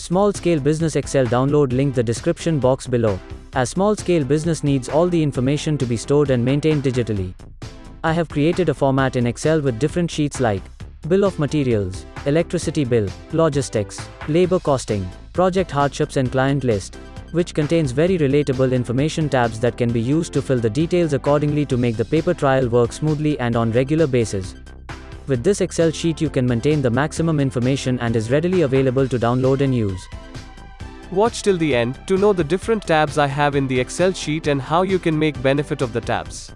Small Scale Business Excel download link the description box below. As small scale business needs all the information to be stored and maintained digitally. I have created a format in Excel with different sheets like bill of materials, electricity bill, logistics, labor costing, project hardships and client list, which contains very relatable information tabs that can be used to fill the details accordingly to make the paper trial work smoothly and on regular basis. With this Excel sheet you can maintain the maximum information and is readily available to download and use. Watch till the end to know the different tabs I have in the Excel sheet and how you can make benefit of the tabs.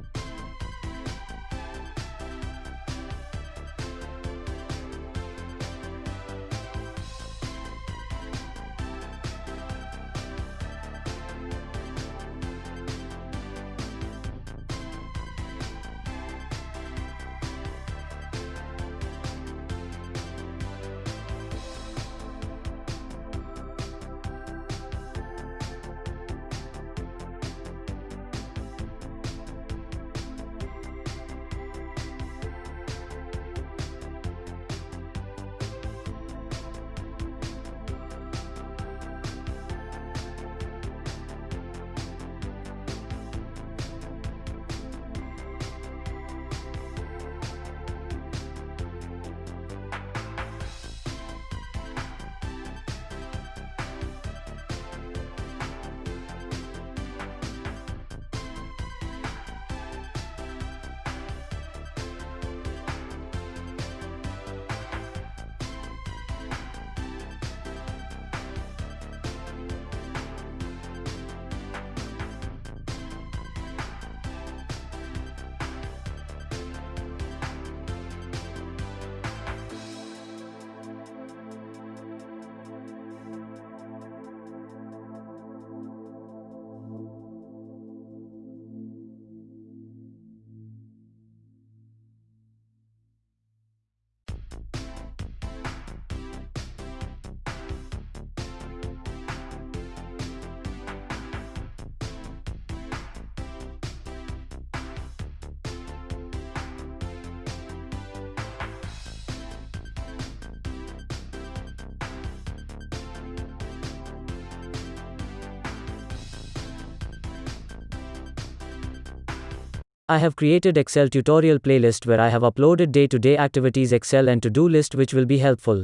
I have created Excel tutorial playlist where I have uploaded day-to-day activities Excel and to-do list which will be helpful.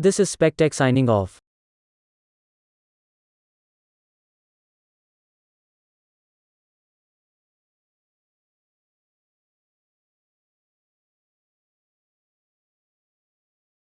This is SpecTech signing off.